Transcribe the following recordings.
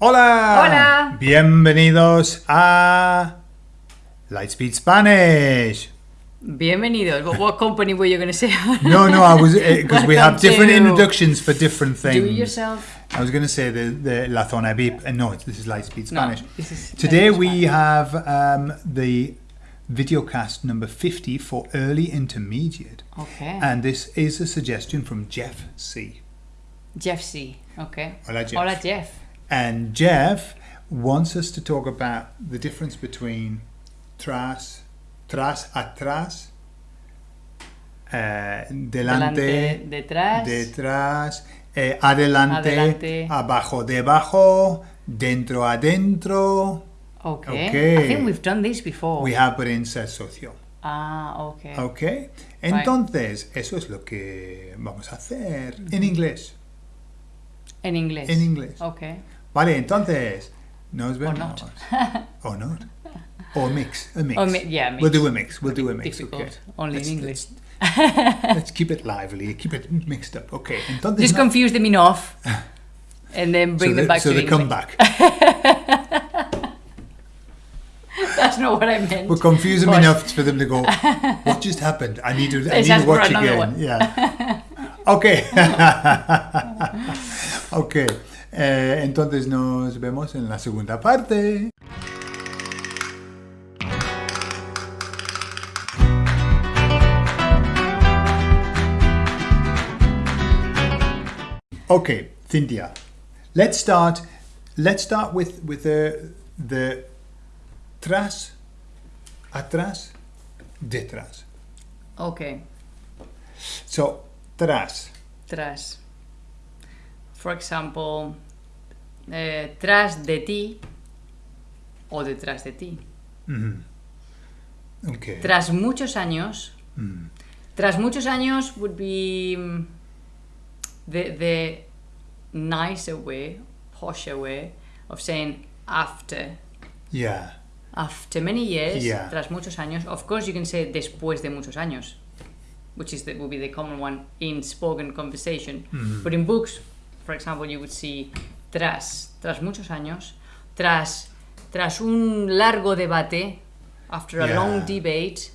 Hola. Hola. Bienvenidos a Lightspeed Spanish. Bienvenidos. What, what company were you going to say? No, no, I was because we have different to introductions for different things. Do it yourself. I was going to say the the La Zona VIP, and no, this is Lightspeed No, Spanish. this is Today Spanish. we have um, the videocast number 50 for early intermediate, Okay. and this is a suggestion from Jeff C. Jeff C. Okay. Hola, Jeff. Hola, Jeff. And Jeff wants us to talk about the difference between tras, tras, atrás, eh, delante, Delante, detrás. detrás, eh, adelante, Adelante. abajo, debajo, dentro, adentro. Okay. Okay. I think we've done this before. We have, but in socio. Ah, okay. Ok. Entonces, eso es lo que vamos a hacer en inglés. En inglés. En inglés. Okay. Vale, entonces, nos vemos. not. or not. Or mix. A mix. Or mi- yeah, mix. We'll do a mix. We'll do a mix. Difficult. Okay. Only Let's- in English. Let's, let's keep it lively. Keep it mixed up. Okay. Entonces, Just no- confuse them enough. and then bring so them they, back so to they come back. That's not what I meant. We'll confuse them But- enough for them to go, what just happened? I need to, I need to watch again. one. Yeah. Okay. okay. Eh, entonces nos vemos en la segunda parte. Okay, Cynthia. Let's start. Let's start with with the the tras, atrás, detrás. Okay. So tras. Tras. For example, eh, tras de ti o detrás de ti. Okay. Tras muchos años. Mm. Tras muchos años would be mm, the, the nicer way, posher way of saying after. Yeah. After many years, Yeah. tras muchos años, of course you can say después de muchos años, which is the, would be the common one in spoken conversation. Mm-hmm. But in books, for example, you would see tras, tras muchos años, tras, tras un largo debate, after a Yeah. long debate.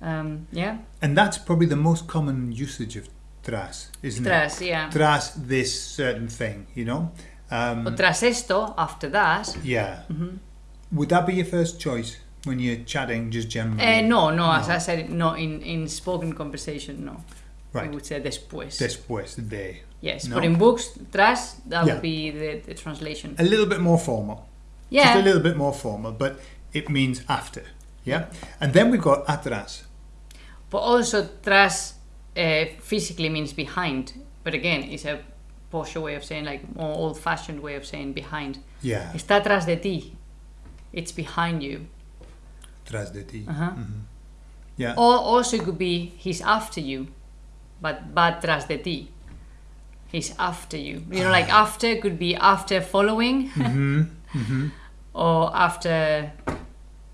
Um, yeah, And that's probably the most common usage of tras, isn't tras, it? yeah. Tras this certain thing, you know? Um, O tras esto, after that. yeah. Mm-hmm. Would that be your first choice when you're chatting just generally? Eh, no, no, as I said, no, in, in spoken conversation, no. Right. We would say después. Después de. Yes, no? but in books, tras, that Yeah. would be the, the translation. A little bit more formal. Yeah. Just a little bit more formal, but it means after. Yeah? And then we've got atrás. But also, tras uh, physically means behind. But again, it's a posher way of saying, like, more old fashioned way of saying behind. Yeah. Está tras de ti. It's behind you. Tras de ti. Uh-huh. Yeah. Or also, it could be he's after you, but va tras de ti. He's after you. You know, like after could be after following mm-hmm. Mm-hmm. or after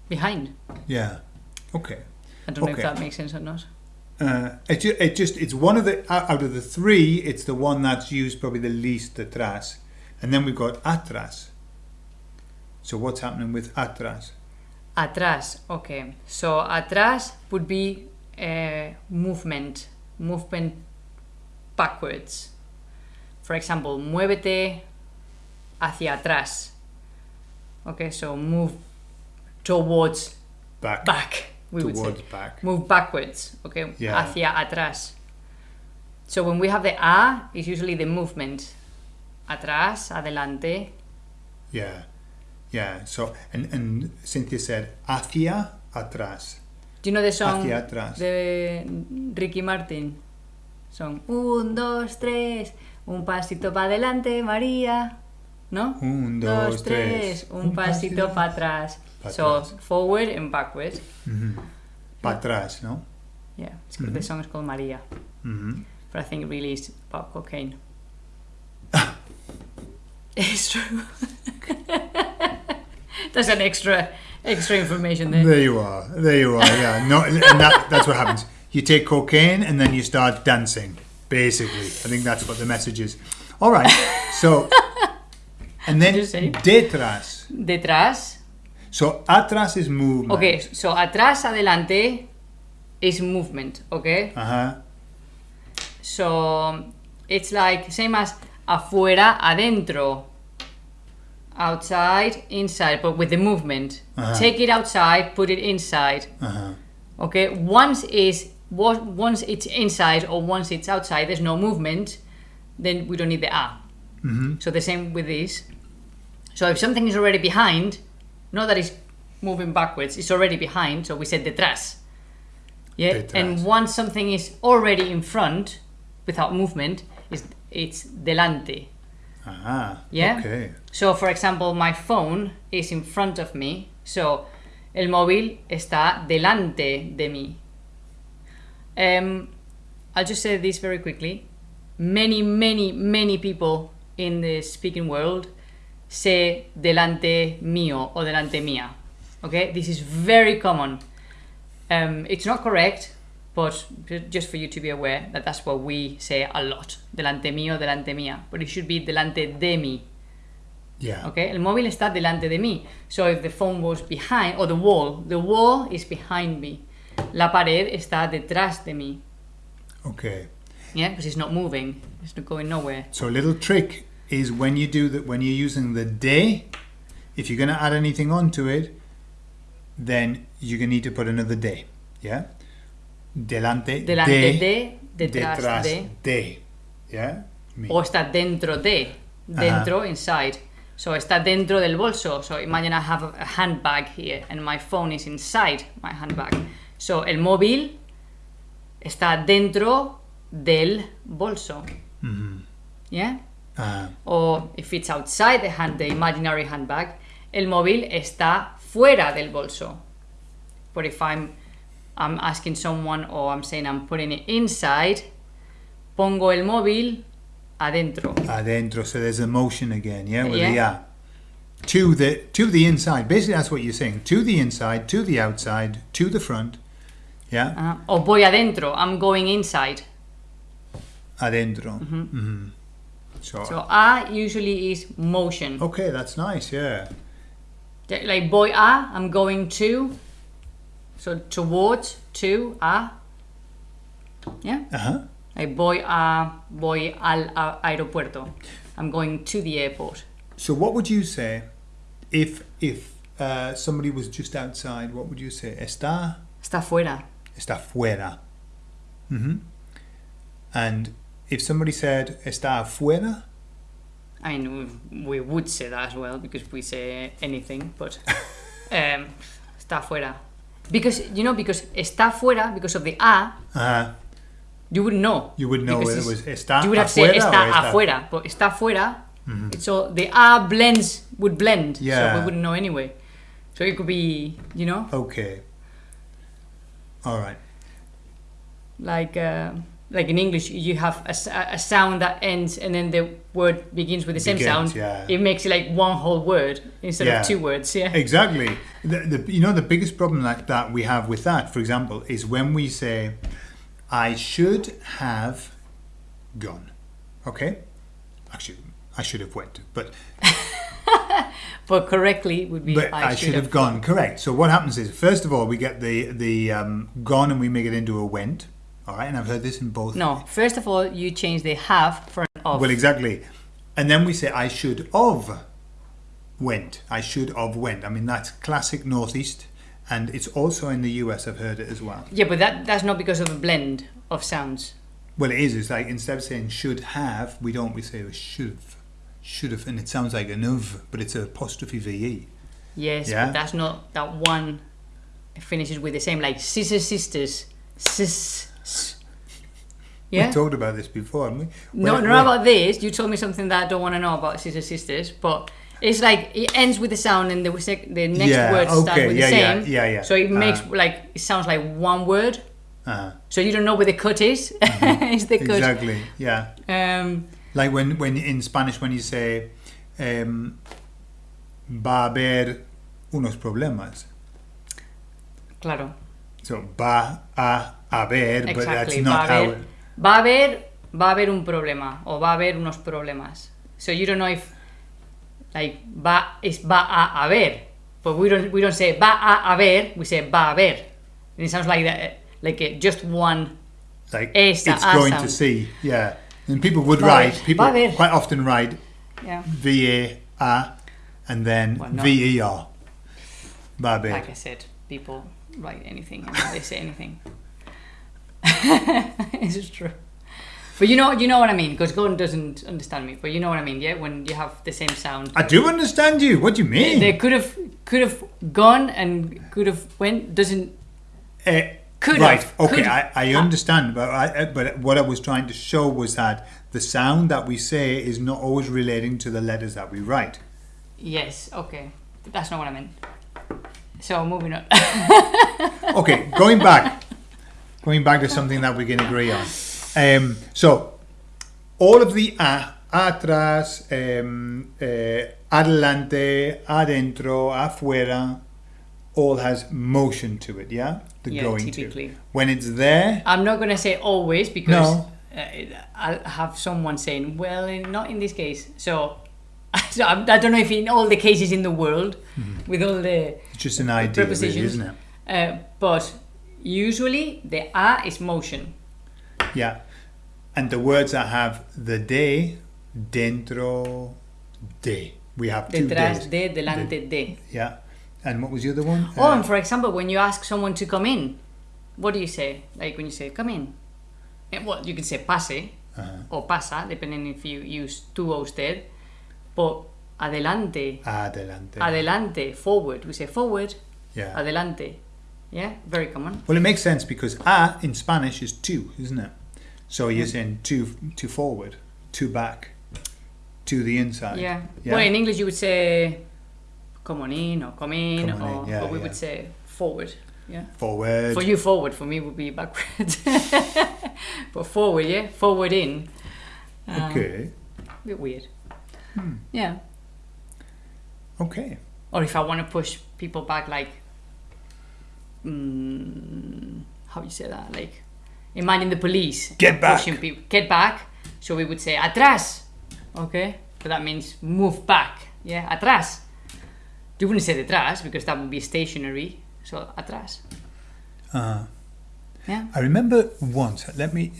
behind. Yeah. Okay. I don't know if that makes sense or not. Uh, it, ju- it just it's one of the out of the three it's the one that's used probably the least atrás and then we've got atrás so what's happening with atrás Atrás, okay. So atrás would be a movement, movement backwards. For example, muévete hacia atrás. Okay, so move towards back, back. We would towards say back move backwards. Okay, Yeah. hacia atrás. So when we have the a, it's usually the movement. Atrás, adelante. yeah yeah so and and Cynthia said hacia atrás Do you know the song Hacia atrás. de Ricky Martin? Son un, dos, tres, un pasito para adelante, María. ¿No? Un, dos, tres. un, Un pasito pasito para atrás. pa' so atrás. forward and backwards. para atrás no Yeah, it's called- the song is called María. Mhm. But I think it really is about cocaine. it's true. That's an extra extra information there. there you are there you are yeah no and that, that's what happens you take cocaine and then you start dancing basically I think that's what the message is all right so And then detrás. Detrás. So atrás is movement. Okay, so atrás, adelante is movement, okay? Uh-huh. So it's like same as afuera, adentro. Outside, inside, but with the movement. Uh-huh. Take it outside, put it inside. Uh-huh. Okay, once is once it's inside or once it's outside, there's no movement, then we don't need the a. Mm-hmm. So the same with this. So if something is already behind, not that it's moving backwards, it's already behind, so we said detrás. Yeah, Detrás. and once something is already in front, without movement, is it's delante. Ah. Yeah? Okay. So, for example, my phone is in front of me. So, el móvil está delante de mí. Um, I'll just say this very quickly. Many, many, many people in the speaking world say delante mío or delante mía. Okay, this is very common. Um, it's not correct, but just for you to be aware that that's what we say a lot. Delante mío, delante mía. But it should be delante de mí. Yeah. Okay, el móvil está delante de mí. So if the phone was behind, or the wall, the wall is behind me. La pared está detrás de mí. Okay. Yeah, because it's not moving. It's not going nowhere. So a little trick is when you do that when you're using the de, if you're gonna add anything onto it, then you're gonna need to put another de. Yeah? Delante, Delante de, de, detrás, de. de. Yeah? Me. O está dentro de. Dentro, inside. So está dentro del bolso. So imagine I have a handbag here and my phone is inside my handbag. So el móvil está dentro del bolso. Mhm. Yeah? Ah, o if it's outside the hand, the imaginary handbag, el móvil está fuera del bolso. But if I'm I'm asking someone or I'm saying I'm putting it inside, pongo el móvil adentro. adentro. So there's a motion again. Yeah, with the Yeah. ah. To the to the inside. Basically, that's what you're saying. To the inside, to the outside, to the front. Yeah, Ah, o voy adentro, I'm going inside. adentro. Mhm. So, So a usually is motion. okay, that's nice. Yeah. Like voy a, I'm going to. So towards, to, a. Yeah? Uh huh. Like voy a, voy al a- aeropuerto. I'm going to the airport. So what would you say if if uh, somebody was just outside? What would you say? Está Está fuera. Está fuera. hmm And if somebody said está afuera, I mean, we, would say that as well because we say anything, but um, está fuera. Because, you know, because está fuera, because of the a, uh, you wouldn't know. you would know whether it was está You would have said está está- afuera, but está fuera, it's all, the a blends, would blend, Yeah. so we wouldn't know anyway. So it could be, you know, Okay. All right. like uh, like in English, you have a, a sound that ends and then the word begins with the same Begins, sound. yeah. It makes it like one whole word instead Yeah. of two words. Yeah. Exactly. The, the, you know, the biggest problem that, that we have with that, for example, is when we say, I should have gone. Okay? Actually, I should have went. But, But correctly would be but I, should have gone. Correct. So what happens is, first of all, we get the, the um, gone and we make it into a went. All right? And I've heard this in both. No, first of all, you change the have for an of. Well, exactly. And then we say, I should of went. I should of went. I mean, that's classic Northeast. And it's also in the US, I've heard it as well. yeah, but that that's not because of a blend of sounds. Well, it is. It's like instead of saying should have, we don't. We say should have, should have, and it sounds like an of, but it's a apostrophe ve. Yes, Yeah. but that's not that one it finishes with the same like sisters sisters sis. Yeah. We talked about this before, haven't we? No, not where- about this. You told me something that I don't want to know about Sisters Sisters, but it's like it ends with the sound and the sec- the next Yeah, word okay, with yeah, the yeah, same. yeah, yeah. So it makes Uh. like it sounds like one word. Uh, So you don't know where the cut is. it's the cut. exactly. Yeah. Um, Like when when in Spanish when you say um, va a haber unos problemas. claro. So va a haber, but that's Exactly. not va, a how. haber, va a haber va a haber un problema o va a haber unos problemas. So you don't know if like va is va a haber, but we don't we don't say va a haber. We say va a haber. And it sounds like that, like uh, just one. Like Esta, it's going to see. Yeah. And people would write, people quite often write Yeah. V A A and then Well, no. V E R. Va a. Like I said, people write anything and they say anything. it's true. But you know, you know what I mean, because Gordon doesn't understand me. But you know what I mean, yeah. When you have the same sound, I do understand you. What do you mean? they could have could have gone and could have went. Doesn't Eh, Could right. have, Okay, could- I, I understand, but I, but what I was trying to show was that the sound that we say is not always relating to the letters that we write. yes, okay, that's not what I meant. So moving on. Okay, going back, going back to something that we can agree on. Um, so, all of the a, atrás, um, eh, adelante, adentro, afuera, all has motion to it. Yeah, the Yeah, going typically. to. When it's there, I'm not gonna say always because No. uh, I'll have someone saying, "Well, not in this case." So, so I'm- don't know if in all the cases in the world, Mm-hmm. with all the it's just an idea, really, isn't it? uh, but usually the a is motion. Yeah. And the words that have the de, dentro, de. We have two Detrás de, delante de. Yeah. And what was the other one? Oh, Uh, and for example, when you ask someone to come in, what do you say? Like when you say "come in," and what you can say "pase" uh-huh. or "pasa," depending if you use two O's there. But adelante, Adelante. adelante, forward. We say forward, yeah. adelante. Yeah, very common. Well, it makes sense because a in Spanish is two, isn't it? So you're saying two, two forward, two back, to the inside. Yeah. Yeah. Well, in English you would say "come on in" or "come in," or in, yeah, we yeah. would say forward. Yeah. Forward. For you, forward. For me, would be backward. but forward, yeah, forward in. Um, Okay. bit weird. Hmm. Yeah. Okay. Or if I want to push people back, like, mm, how you say that? Like, imagine the police Get back. pushing people. Get back. So we would say atrás. Okay, but that means move back. Yeah, atrás. You wouldn't say detrás because that would be stationary. So atrás. Uh, Yeah. I remember once, let me,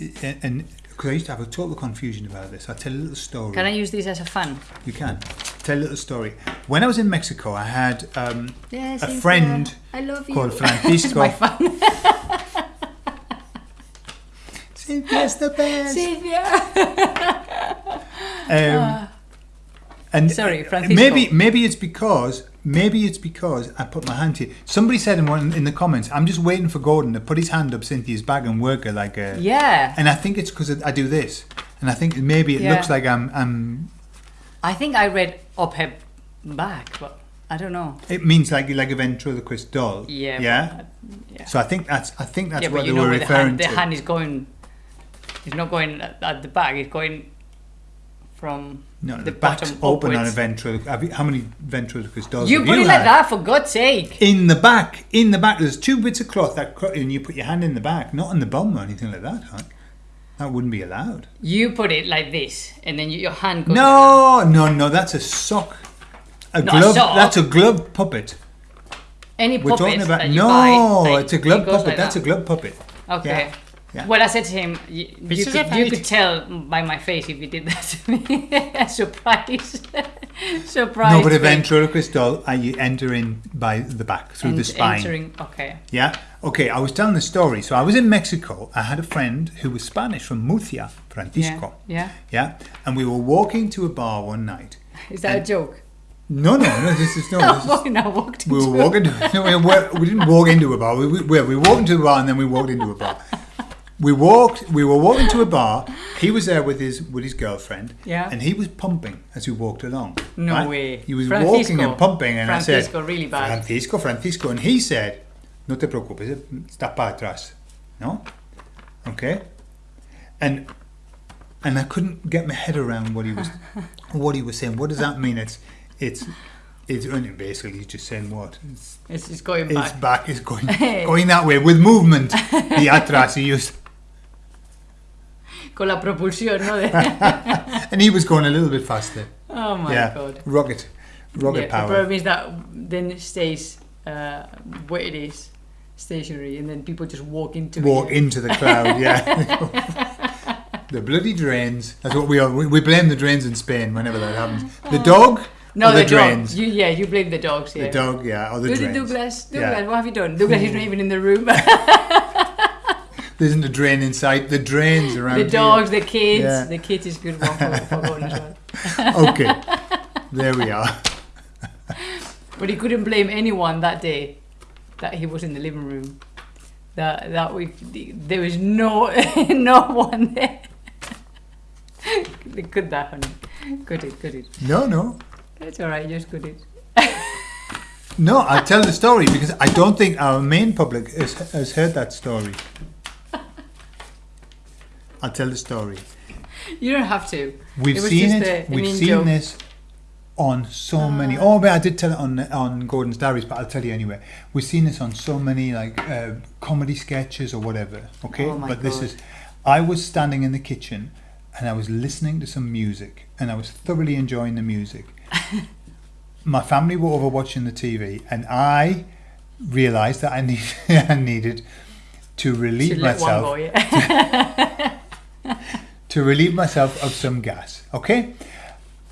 and because I used to have a total confusion about this, I'll tell a little story. Can I use this as a fun? You can. Tell a little story. When I was in Mexico, I had um, Yes. a friend I love you. called Francisco. Cynthia's the best. Sylvia. Um, and Ah. Sorry, Francisco. maybe maybe it's because maybe it's because I put my hand here. Somebody said in one in the comments, "I'm just waiting for Gordon to put his hand up Cynthia's bag and work her like a." Yeah. And I think it's because I do this, and I think maybe it Yeah. looks like I'm I'm. I think I read up her back, but I don't know. It means like like a ventriloquist doll. Yeah. Yeah. but, uh, yeah. So I think that's I think that's yeah, what they were where the referring hand, the hand is going. It's not going at, at the back. It's going from no, the the, back's bottom open on a upwards. ventriloquist. How many ventriloquist dolls You have put you it like that for God's sake. In the back, in the back, there's two bits of cloth that, and you put your hand in the back, not on the bum or anything like that. Huh? That wouldn't be allowed. You put it like this, and then you, your hand goes. No, no, no. That's a sock. A Not a glove. sock. That's a glove puppet. Any We're puppet talking about no. buy, like, it's a glove puppet. like that's that. a glove puppet. Okay. Yeah. Yeah. Well, I said to him, you, you, could, you could tell by my face if you did that to me. Surprise. Surprise. no, but a ventriloquist doll, uh, you enter in by the back through the Ent- spine. Entering, okay. Yeah. Okay. I was telling the story. So I was in Mexico. I had a friend who was Spanish from Murcia, Francisco. Yeah. Yeah. And we were walking to a bar one night. Is that a joke? No, no, no. This is no. Oh, no, walked we were walking. To, no, we, were, we didn't walk into a bar. We, we, we walked into a bar and then we walked into a bar. We walked. We were walking to a bar. He was there with his with his girlfriend. Yeah. And he was pumping as we walked along. No right? way. He was Francisco. walking and pumping, and Francisco, I said, "Francisco, really bad. Francisco, Francisco, and he said, "No te preocupes, eh, está para atrás." No. Okay. And and I couldn't get my head around what he was what he was saying. What does that mean? It's it's it's basically just saying what it's, It's, it's going it's back. back is going going that way with movement. The atrás he used, Con la propulsión, ¿no? And he was going a little bit faster. oh my yeah, god. rocket. rocket yeah, The problem is that then it stays uh, where it is, stationary, and then people just walk into Walk it. into the cloud, yeah. the bloody drains. That's what we are. We, we blame the drains in Spain whenever that happens. The dog No, the, the, drains? You, yeah, you blame the dogs. Yeah. The dog, yeah, or the Douglas, drains. Douglas, Yeah. Douglas, what have you done? Douglas is not even in the room. There isn't a drain inside. The drains around the here. dogs, the kids. Yeah. The kids is good one for, for going as well. Okay, there we are. But he couldn't blame anyone that day that he was in the living room. That that we there was no no one there. Could that, honey? Could it? Could it? No, no, It's all right. Just could it. no. I'll tell the story because I don't think our main public has, has heard that story. I'll tell the story. You don't have to. We've It seen it. a- We've seen joke. this on so many. Oh, but I did tell it on on Gordon's Diaries, but I'll tell you anyway. We've seen this on so many like uh, comedy sketches or whatever. Okay, Oh my but this is. I was standing in the kitchen and I was listening to some music and I was thoroughly enjoying the music. My family were over watching the TV and I realised that I need I needed to relieve let one myself go. Yeah. to relieve myself of some gas. Okay,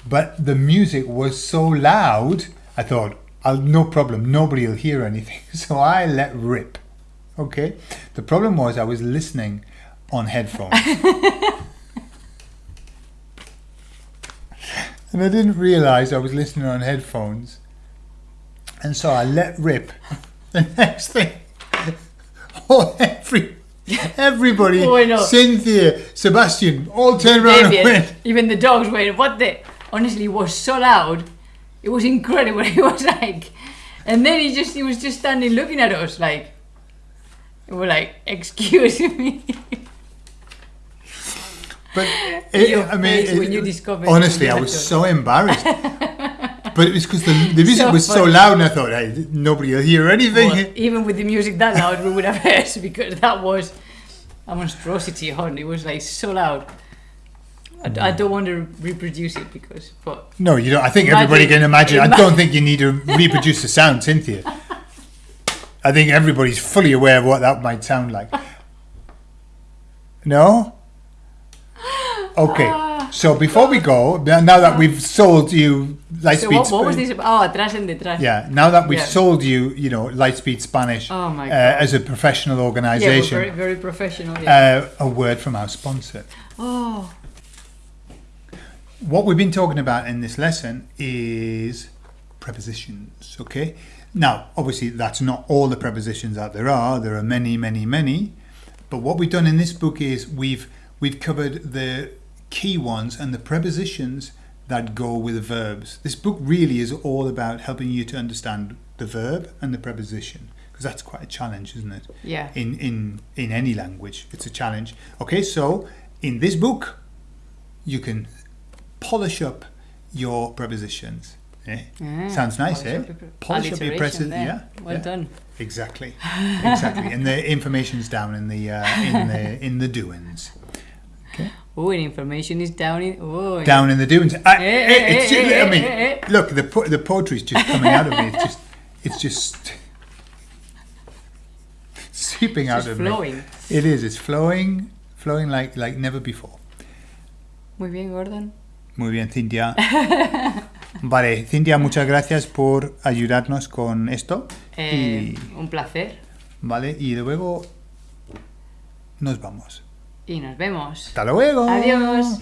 but the music was so loud. I thought, I'll no problem. Nobody will hear anything. So I let rip. Okay. The problem was I was listening on headphones. and I didn't realize I was listening on headphones. And so I let rip. The next thing, oh, every, everybody, Oh. Cynthia, Sebastian, all turned around and went, even the dogs went, what the? Honestly, it was so loud. It was incredible. It was like, and then he just, he was just standing looking at us like, we were like, excuse me. But it, I mean, face when you discovered honestly, I was so embarrassed. But it was because the, the music So was so loud, and I thought, hey, nobody will hear anything. Well, even with the music that loud, we would have heard because that was a monstrosity. Hon, it was like so loud. I. I hmm. don't want to reproduce it because, but no, you don't. I think Imagine- everybody can imagine. I don't think you need to reproduce the sound, Cynthia. I think everybody's fully aware of what that might sound like. No. Okay. Ah. So before we go, now that we've sold you so Lightspeed, what, what was this? about? Oh, atrás en detrás. Yeah, now that we've Yeah. sold you, you know, Lightspeed Spanish Oh my uh, as a professional organisation. Yeah, organization, very, very professional. Yeah. uh, a word from our sponsor. oh, What we've been talking about in this lesson is prepositions, okay? Now, obviously, that's not all the prepositions that there are. There are many, many, many. But what we've done in this book is we've we've covered the key ones and the prepositions that go with the verbs. This book really is all about helping you to understand the verb and the preposition because that's quite a challenge, isn't it? yeah. in, in, in any language. It's a challenge. Okay, so in this book, you can polish up your prepositions. Eh? Yeah, Sounds nice, polish eh? up Polish up your prepositions. Yeah, Well yeah. done. Exactly, exactly. and the information's down in the uh, in the in the doings. Oh, and information is down in. Oh, Down in the doings. I, Eh, eh, it's eh, eh, mean, look, the po- the poetry's just coming out of me. It's just, it's just seeping out Just of flowing. me. It is. It's flowing, flowing like like never before. Muy bien, Gordon. Muy bien, Cintia. Vale, Cintia, muchas gracias por ayudarnos con esto. Eh, un placer. Vale, y luego nos vamos. Y nos vemos. Hasta luego. Adiós.